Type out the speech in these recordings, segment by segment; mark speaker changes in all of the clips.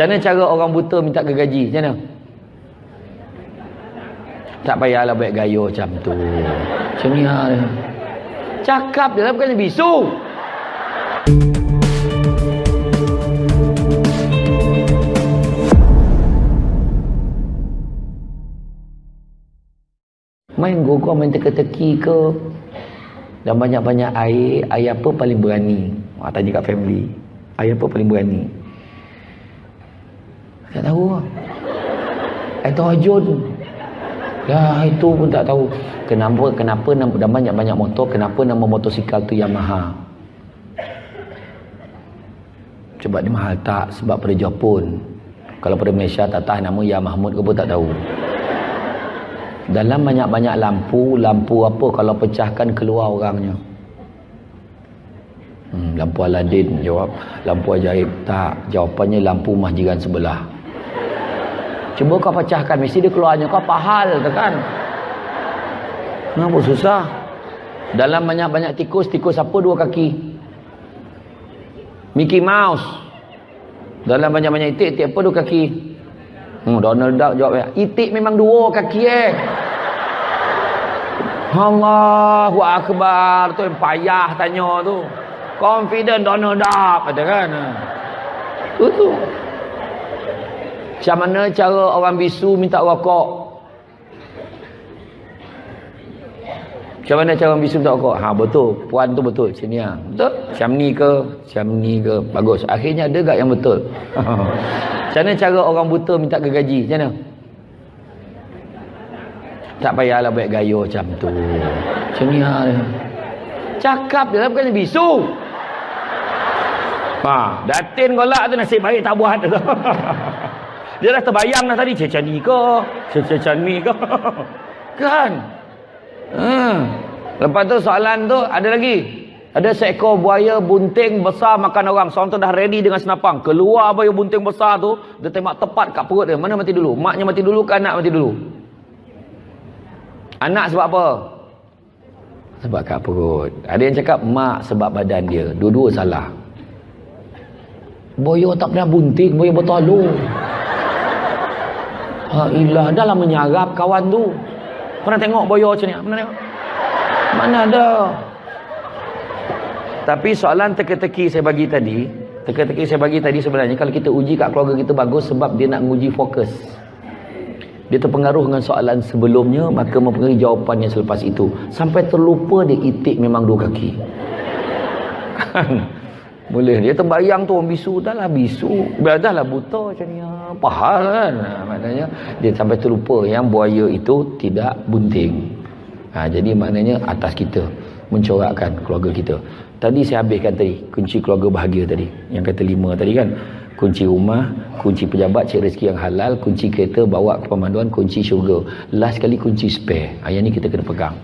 Speaker 1: Mana cara orang buta minta gergaji? Macam mana? Tak payahlah baik gaya macam tu. Macam ni ha. Cakap je lah bukan bisu. Main gogor, main teka-teki ke. Dan banyak-banyak air, air apa paling berani? Ha, tanya kat family. Air apa paling berani? Tak tahu lah. Air terjun. Ya itu pun tak tahu. Kenapa kenapa nama banyak-banyak motor, kenapa nama motosikal tu Yamaha? Sebab dia mahal tak? Sebab pada Jepun. Kalau pada Malaysia tak tahu nama Ya Mahmud ke pun tak tahu. Dalam banyak-banyak lampu, lampu apa kalau pecahkan keluar orangnya? Hmm, lampu Aladin jawab. Lampu ajaib. Tak. Jawapannya lampu mahjiran sebelah. Cuba kau pecahkan. Mesti dia keluarnya. Kau pahal tu kan? Kenapa susah? Dalam banyak-banyak tikus, tikus apa dua kaki? Mickey Mouse. Dalam banyak-banyak itik, itik apa dua kaki? Hmm, Donald Duck jawab ya. Itik memang dua kaki eh. Allahu Akbar. Tu yang payah tanya tu. Confident Donald Duck. Kata kan. Tu tu. Macam mana cara orang bisu minta rokok? Macam mana cara orang bisu minta rokok? Ha betul. Puan tu betul. Sini ha. Betul? Macam ni ke? Macam ni ke? Bagus. Akhirnya ada gak yang betul? Macam mana cara orang buta minta gergaji? Macam mana? Tak payahlah baik gaya macam tu. Macam ni ha. Cakap lah bukan bisu. Ha, datin golak tu nasib baik tak buat tu. Dia dah terbayang dah tadi macam ni ke? Macam ni ke? kan? Hmm. Lepas tu soalan tu ada lagi. Ada seekor buaya bunting besar makan orang. Seorang tu dah ready dengan senapang. Keluar buaya bunting besar tu, dia tembak tepat kat perut dia. Mana mati dulu? Maknya mati dulu ke anak mati dulu? Anak sebab apa? Sebab kat perut. Ada yang cakap mak sebab badan dia. Dua-dua salah. Boyo tak pernah bunting, boyo bertolong. Ha ilah, dah lah menyarap kawan tu. Pernah tengok boyo macam ni? Pernah tengok? Mana ada? Tapi soalan teka-teki saya bagi tadi, teka-teki saya bagi tadi sebenarnya kalau kita uji kat keluarga kita bagus sebab dia nak menguji fokus. Dia terpengaruh dengan soalan sebelumnya, maka mempengaruhi jawapannya selepas itu. Sampai terlupa dia itik memang dua kaki. Boleh dia terbayang tu orang bisu dah lah bisu. Dah lah buta macam ni. Pahal kan? Ha, maknanya dia sampai terlupa yang buaya itu tidak bunting. Ha, jadi maknanya atas kita mencorakkan keluarga kita. Tadi saya habiskan tadi kunci keluarga bahagia tadi. Yang kata lima tadi kan. Kunci rumah, kunci pejabat, cik rezeki yang halal, kunci kereta, bawa ke pemanduan, kunci syurga. Last sekali kunci spare. Ha, yang ni kita kena pegang.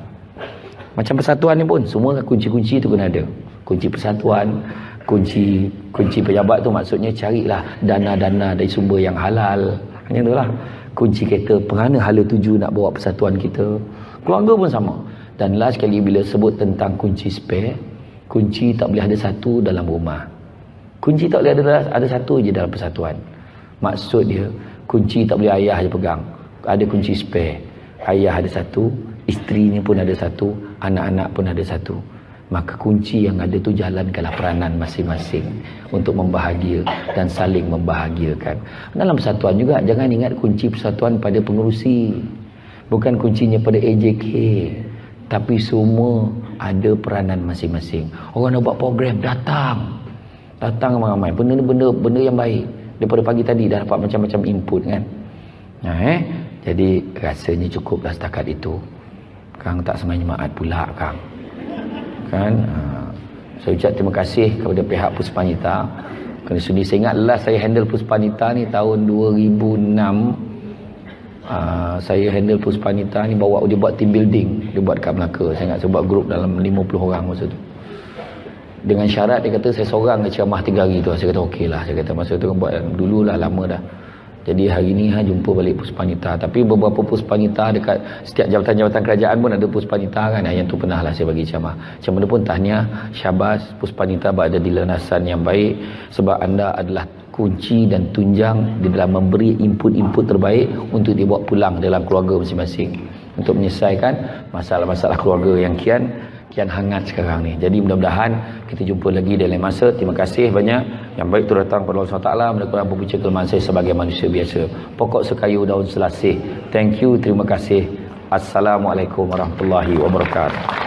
Speaker 1: Macam persatuan ni pun, semua kunci-kunci tu kena ada. Kunci persatuan, kunci kunci pejabat tu maksudnya carilah dana-dana dari sumber yang halal. Hanya itulah kunci kereta kerana hala tuju nak bawa persatuan kita. Keluarga pun sama. Dan last sekali bila sebut tentang kunci spare kunci tak boleh ada satu dalam rumah. Kunci tak boleh ada ada satu je dalam persatuan. Maksud dia kunci tak boleh ayah je pegang. Ada kunci spare. Ayah ada satu isterinya pun ada satu anak-anak pun ada satu maka kunci yang ada tu jalankanlah peranan masing-masing untuk membahagia dan saling membahagiakan. Dalam persatuan juga jangan ingat kunci persatuan pada pengurusi bukan kuncinya pada AJK tapi semua ada peranan masing-masing. Orang nak buat program datang. Datang ramai-ramai. Benda benda benda yang baik. Daripada pagi tadi dah dapat macam-macam input kan? Nah, eh? Jadi rasanya cukuplah setakat itu. Kang tak semai jemaat pula Kang kan saya ucap terima kasih kepada pihak Puspanita. Kerana sudi saya ingat last saya handle Puspanita ni tahun 2006 uh, saya handle Puspanita ni bawa dia buat team building dia buat kat Melaka. Saya ingat saya buat grup dalam 50 orang masa tu. Dengan syarat dia kata saya seorang je ceramah 3 hari tu. Saya kata okey lah saya kata masa tu buat dulu lah lama dah jadi hari ni ha jumpa balik puspanita tapi beberapa puspanita dekat setiap jabatan-jabatan kerajaan pun ada puspanita kan? Yang tu pernah lah saya bagi ceramah. Macam pun tahniah syabas puspanita berada di lenasan yang baik. Sebab anda adalah kunci dan tunjang di dalam memberi input-input terbaik untuk dibawa pulang dalam keluarga masing-masing. Untuk menyelesaikan masalah-masalah keluarga yang kian kian hangat sekarang ni. Jadi mudah-mudahan kita jumpa lagi dalam masa. Terima kasih banyak. Yang baik tu datang pada Allah SWT. Menekutkan pembicara kelemahan saya sebagai manusia biasa. Pokok sekayu daun selasih. Thank you. Terima kasih. Assalamualaikum warahmatullahi wabarakatuh.